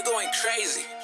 you going crazy.